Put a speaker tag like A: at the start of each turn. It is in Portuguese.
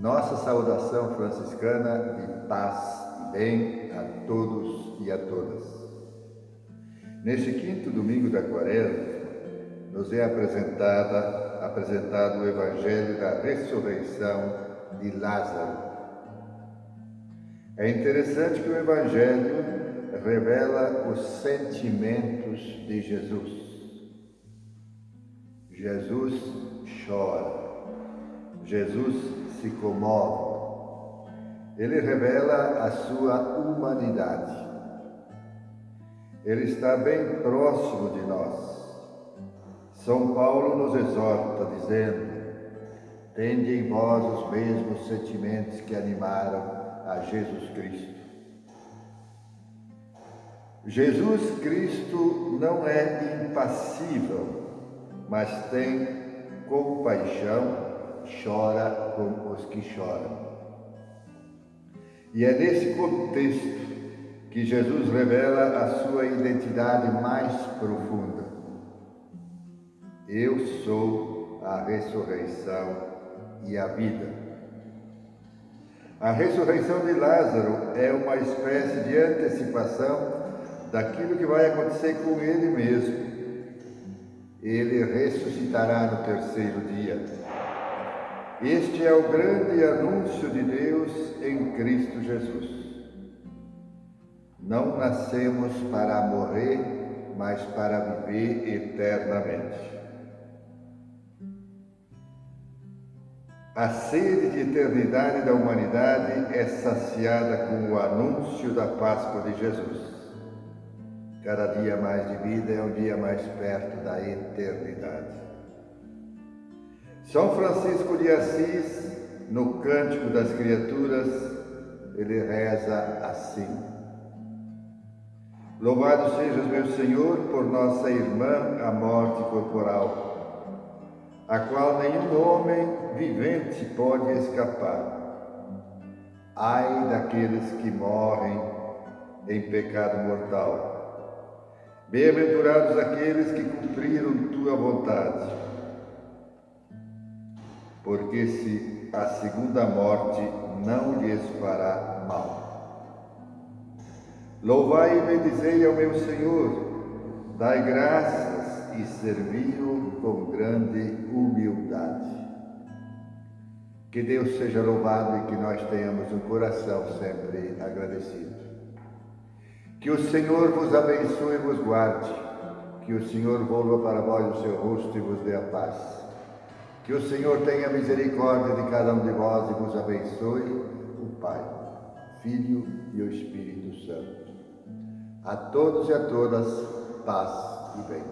A: Nossa saudação franciscana de paz e bem a todos e a todas. Neste quinto domingo da quaresma, nos é apresentada, apresentado o Evangelho da ressurreição de Lázaro. É interessante que o Evangelho revela os sentimentos de Jesus. Jesus chora. Jesus se comove. Ele revela a sua humanidade. Ele está bem próximo de nós. São Paulo nos exorta, dizendo: Tende em vós os mesmos sentimentos que animaram a Jesus Cristo. Jesus Cristo não é impassível, mas tem compaixão chora com os que choram. E é nesse contexto que Jesus revela a sua identidade mais profunda. Eu sou a ressurreição e a vida. A ressurreição de Lázaro é uma espécie de antecipação daquilo que vai acontecer com ele mesmo. Ele ressuscitará no terceiro dia. Este é o grande anúncio de Deus em Cristo Jesus. Não nascemos para morrer, mas para viver eternamente. A sede de eternidade da humanidade é saciada com o anúncio da Páscoa de Jesus. Cada dia mais de vida é um dia mais perto da eternidade. São Francisco de Assis, no Cântico das Criaturas, ele reza assim: Louvado sejas, meu Senhor, por nossa irmã, a morte corporal, a qual nenhum homem vivente pode escapar. Ai daqueles que morrem em pecado mortal. Bem-aventurados aqueles que cumpriram tua vontade porque se a segunda morte não lhes fará mal. Louvai e bendizei ao meu Senhor, dai graças e servi-o com grande humildade. Que Deus seja louvado e que nós tenhamos um coração sempre agradecido. Que o Senhor vos abençoe e vos guarde. Que o Senhor volva para vós o seu rosto e vos dê a paz. Que o Senhor tenha misericórdia de cada um de vós e vos abençoe, o Pai, Filho e o Espírito Santo. A todos e a todas, paz e bem.